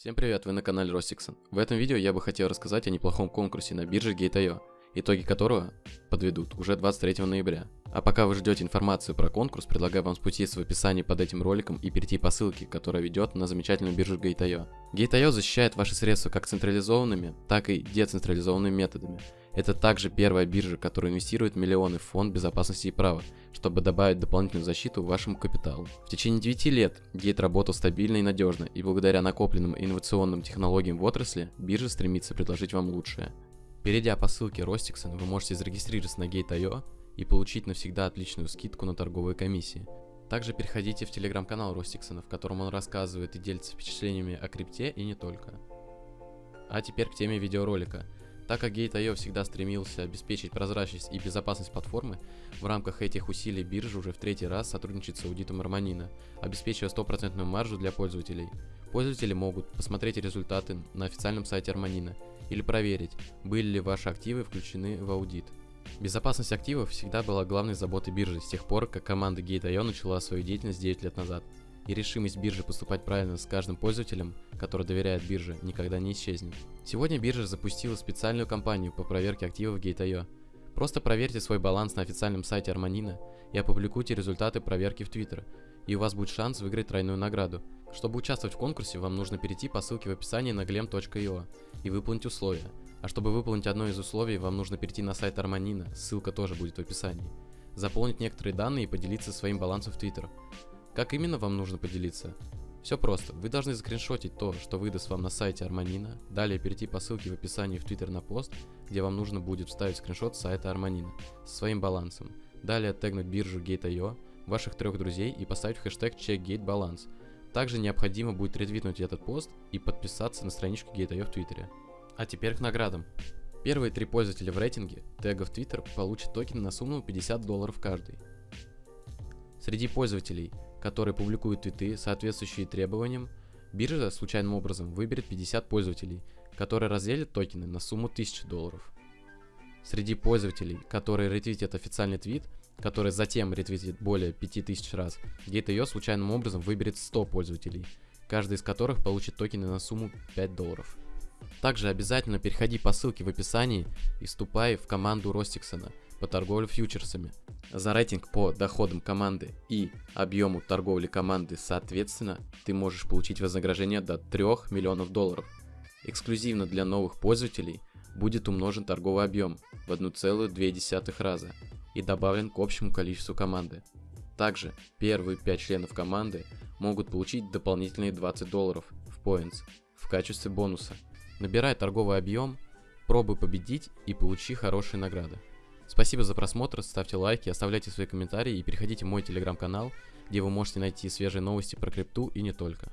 Всем привет, вы на канале Ростиксон. В этом видео я бы хотел рассказать о неплохом конкурсе на бирже Gate.io, итоги которого подведут уже 23 ноября. А пока вы ждете информацию про конкурс, предлагаю вам спуститься в описании под этим роликом и перейти по ссылке, которая ведет на замечательную биржу Gate.io. Gate.io защищает ваши средства как централизованными, так и децентрализованными методами. Это также первая биржа, которая инвестирует миллионы в фонд безопасности и права, чтобы добавить дополнительную защиту вашему капиталу. В течение 9 лет Gate работал стабильно и надежно, и благодаря накопленным инновационным технологиям в отрасли, биржа стремится предложить вам лучшее. Перейдя по ссылке Rostixon, вы можете зарегистрироваться на Gate.io и получить навсегда отличную скидку на торговые комиссии. Также переходите в телеграм-канал Ростиксона, в котором он рассказывает и делится впечатлениями о крипте и не только. А теперь к теме видеоролика – так как Gate.io всегда стремился обеспечить прозрачность и безопасность платформы, в рамках этих усилий биржа уже в третий раз сотрудничает с аудитом Арманина, обеспечивая стопроцентную маржу для пользователей. Пользователи могут посмотреть результаты на официальном сайте Арманина или проверить, были ли ваши активы включены в аудит. Безопасность активов всегда была главной заботой биржи с тех пор, как команда Gate.io начала свою деятельность 9 лет назад и решимость биржи поступать правильно с каждым пользователем, который доверяет бирже, никогда не исчезнет. Сегодня биржа запустила специальную кампанию по проверке активов Gate.io. Просто проверьте свой баланс на официальном сайте Арманина и опубликуйте результаты проверки в Twitter, и у вас будет шанс выиграть тройную награду. Чтобы участвовать в конкурсе, вам нужно перейти по ссылке в описании на glem.io и выполнить условия. А чтобы выполнить одно из условий, вам нужно перейти на сайт Арманина, ссылка тоже будет в описании. Заполнить некоторые данные и поделиться своим балансом в Twitter. Как именно вам нужно поделиться? Все просто. Вы должны скриншотить то, что выдаст вам на сайте Арманина, далее перейти по ссылке в описании в Twitter на пост, где вам нужно будет вставить скриншот сайта Арманина со своим балансом. Далее тегнуть биржу Gate.io, ваших трех друзей и поставить хэштег CheckGateBalance. Также необходимо будет ретвитнуть этот пост и подписаться на страничку Gate.io в Твиттере. А теперь к наградам. Первые три пользователя в рейтинге тегов Twitter получат токены на сумму 50 долларов каждый. Среди пользователей – которые публикуют твиты, соответствующие требованиям, биржа случайным образом выберет 50 пользователей, которые разделят токены на сумму 1000 долларов. Среди пользователей, которые ретвитят официальный твит, который затем ретвитит более 5000 раз, Gate.io случайным образом выберет 100 пользователей, каждый из которых получит токены на сумму 5 долларов. Также обязательно переходи по ссылке в описании и вступай в команду Ростиксона по торговле фьючерсами. За рейтинг по доходам команды и объему торговли команды соответственно ты можешь получить вознаграждение до 3 миллионов долларов. Эксклюзивно для новых пользователей будет умножен торговый объем в 1,2 раза и добавлен к общему количеству команды. Также первые 5 членов команды могут получить дополнительные 20 долларов в Points в качестве бонуса. Набирай торговый объем, пробуй победить и получи хорошие награды. Спасибо за просмотр, ставьте лайки, оставляйте свои комментарии и переходите в мой телеграм-канал, где вы можете найти свежие новости про крипту и не только.